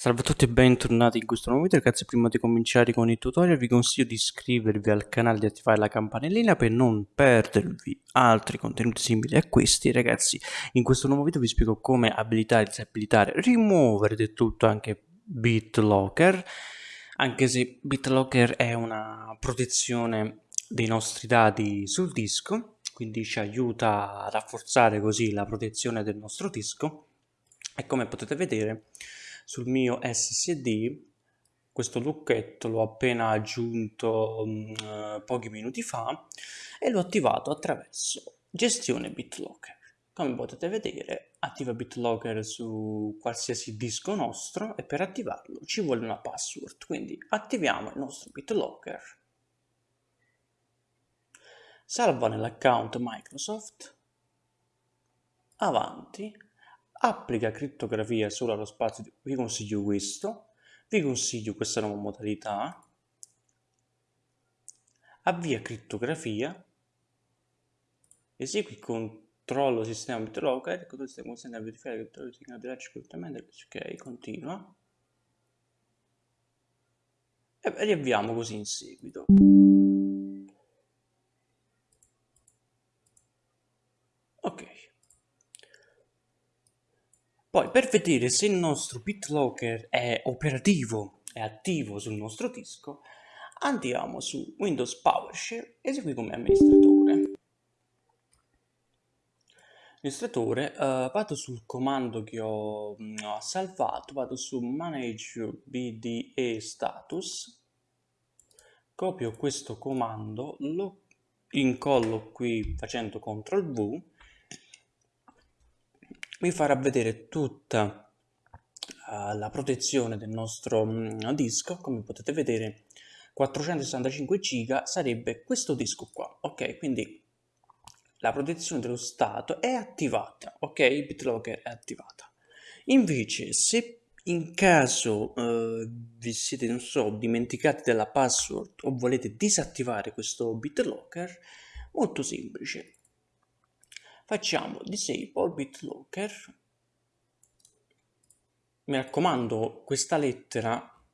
Salve a tutti e bentornati in questo nuovo video ragazzi, prima di cominciare con il tutorial vi consiglio di iscrivervi al canale e di attivare la campanellina per non perdervi altri contenuti simili a questi ragazzi. In questo nuovo video vi spiego come abilitare, disabilitare, rimuovere del tutto anche BitLocker, anche se BitLocker è una protezione dei nostri dati sul disco, quindi ci aiuta a rafforzare così la protezione del nostro disco e come potete vedere sul mio SSD questo lucchetto l'ho appena aggiunto um, pochi minuti fa e l'ho attivato attraverso gestione BitLocker. Come potete vedere attiva BitLocker su qualsiasi disco nostro e per attivarlo ci vuole una password, quindi attiviamo il nostro BitLocker, salva nell'account Microsoft, avanti, applica crittografia solo allo spazio, vi consiglio questo, vi consiglio questa nuova modalità, avvia crittografia, esegui controllo sistema BitLocker, il sistema consente di verificare che il segnale di correttamente, ok, continua, e riavviamo così in seguito. Poi per vedere se il nostro BitLocker è operativo, è attivo sul nostro disco, andiamo su Windows PowerShell, esegui come amministratore. Amministratore, uh, vado sul comando che ho, mh, mm, salvato, vado su Manage BDE Status, copio questo comando, lo incollo qui facendo CTRL V vi farà vedere tutta uh, la protezione del nostro um, disco. Come potete vedere 465 giga sarebbe questo disco qua ok? Quindi la protezione dello stato è attivata ok? BitLocker è attivata. Invece se in caso uh, vi siete non so dimenticati della password o volete disattivare questo BitLocker molto semplice facciamo disable BitLocker mi raccomando questa lettera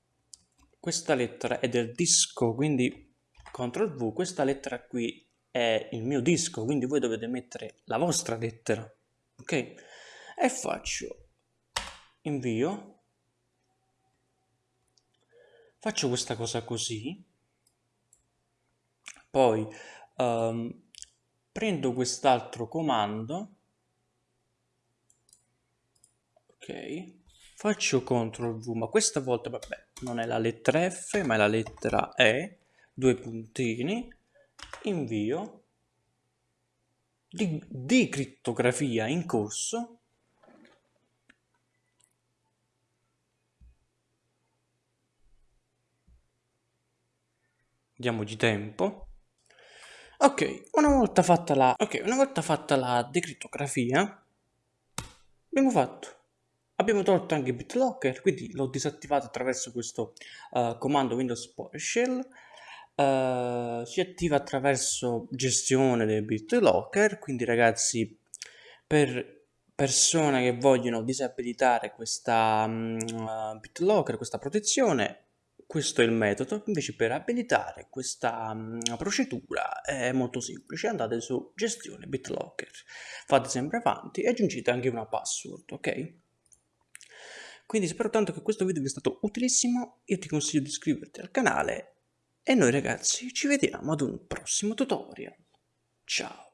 questa lettera è del disco quindi CTRL V questa lettera qui è il mio disco quindi voi dovete mettere la vostra lettera ok? E faccio invio. Faccio questa cosa così. Poi um, prendo quest'altro comando. Ok. Faccio CTRL V ma questa volta vabbè non è la lettera F ma è la lettera E. Due puntini. Invio. Di, di crittografia in corso. Diamoci tempo Ok, una volta fatta la, okay, una volta fatta la decrittografia, abbiamo fatto. Abbiamo tolto anche BitLocker, quindi l'ho disattivato attraverso questo uh, comando Windows PowerShell. Uh, si attiva attraverso gestione del BitLocker, quindi ragazzi, per persone che vogliono disabilitare questa um, BitLocker, questa protezione, questo è il metodo, invece per abilitare questa um, procedura è molto semplice, andate su gestione BitLocker, fate sempre avanti e aggiungete anche una password, ok? Quindi spero tanto che questo video vi sia stato utilissimo, io ti consiglio di iscriverti al canale e noi ragazzi ci vediamo ad un prossimo tutorial. Ciao!